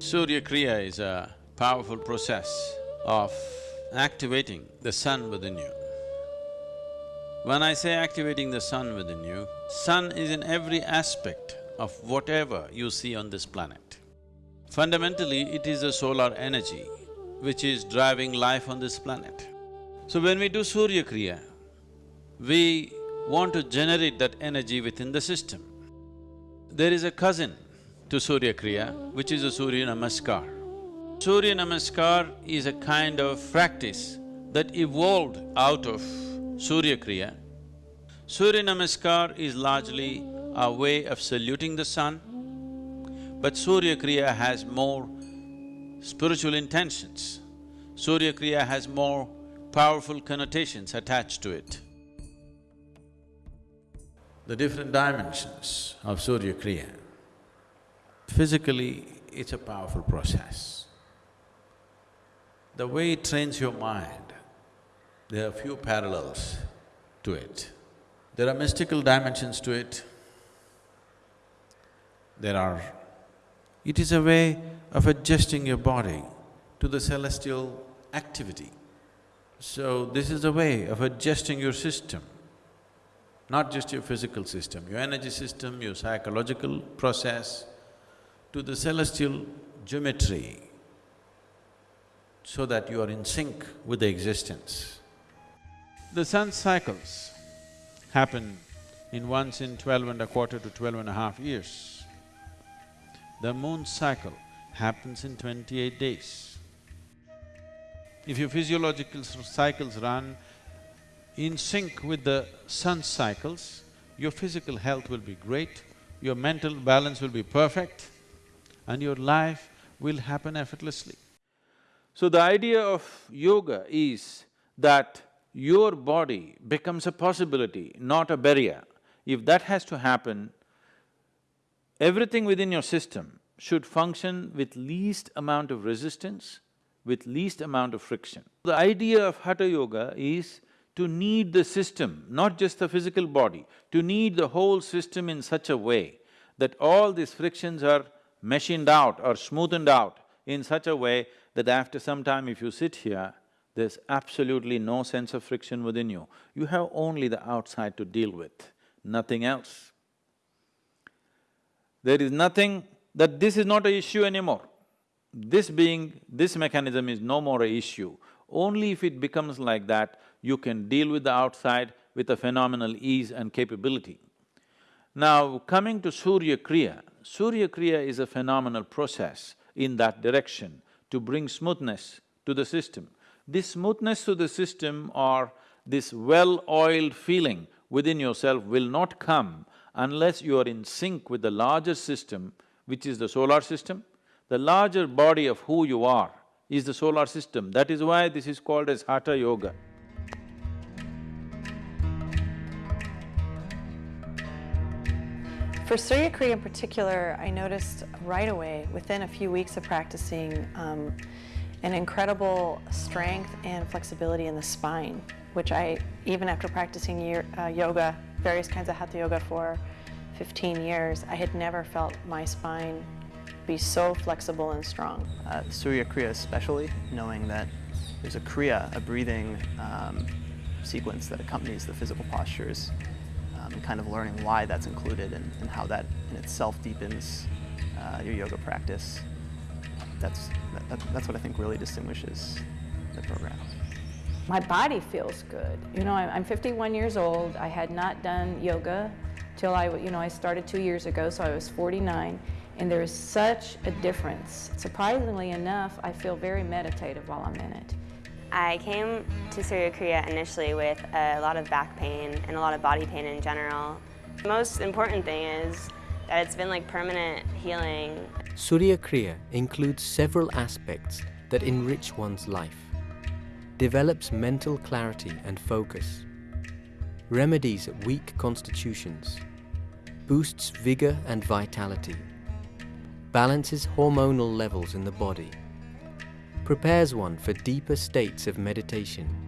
Surya Kriya is a powerful process of activating the sun within you. When I say activating the sun within you, sun is in every aspect of whatever you see on this planet. Fundamentally, it is a solar energy which is driving life on this planet. So when we do Surya Kriya, we want to generate that energy within the system. There is a cousin to Surya Kriya, which is a Surya Namaskar. Surya Namaskar is a kind of practice that evolved out of Surya Kriya. Surya Namaskar is largely a way of saluting the sun, but Surya Kriya has more spiritual intentions. Surya Kriya has more powerful connotations attached to it. The different dimensions of Surya Kriya Physically, it's a powerful process. The way it trains your mind, there are few parallels to it. There are mystical dimensions to it. There are… It is a way of adjusting your body to the celestial activity. So, this is a way of adjusting your system, not just your physical system, your energy system, your psychological process, to the celestial geometry so that you are in sync with the existence. The sun's cycles happen in once in twelve and a quarter to twelve and a half years. The moon's cycle happens in twenty-eight days. If your physiological cycles run in sync with the sun's cycles, your physical health will be great, your mental balance will be perfect, and your life will happen effortlessly. So the idea of yoga is that your body becomes a possibility, not a barrier. If that has to happen, everything within your system should function with least amount of resistance, with least amount of friction. The idea of Hatha Yoga is to knead the system, not just the physical body, to knead the whole system in such a way that all these frictions are machined out or smoothened out in such a way that after some time if you sit here, there's absolutely no sense of friction within you. You have only the outside to deal with, nothing else. There is nothing that this is not a issue anymore. This being, this mechanism is no more a issue. Only if it becomes like that, you can deal with the outside with a phenomenal ease and capability. Now, coming to Surya Kriya, Surya Kriya is a phenomenal process in that direction to bring smoothness to the system. This smoothness to the system or this well-oiled feeling within yourself will not come unless you are in sync with the larger system, which is the solar system. The larger body of who you are is the solar system. That is why this is called as Hatha Yoga. For Surya Kriya in particular, I noticed right away, within a few weeks of practicing, um, an incredible strength and flexibility in the spine, which I, even after practicing year, uh, yoga, various kinds of hatha yoga for 15 years, I had never felt my spine be so flexible and strong. Uh, Surya Kriya especially, knowing that there's a Kriya, a breathing um, sequence that accompanies the physical postures, um, and kind of learning why that's included and, and how that in itself deepens uh, your yoga practice. That's, that, that's what I think really distinguishes the program. My body feels good. You know, I'm 51 years old. I had not done yoga till I, you know, I started two years ago, so I was 49. And there is such a difference. Surprisingly enough, I feel very meditative while I'm in it. I came to Surya Kriya initially with a lot of back pain and a lot of body pain in general. The most important thing is that it's been like permanent healing. Surya Kriya includes several aspects that enrich one's life, develops mental clarity and focus, remedies weak constitutions, boosts vigor and vitality, balances hormonal levels in the body, prepares one for deeper states of meditation,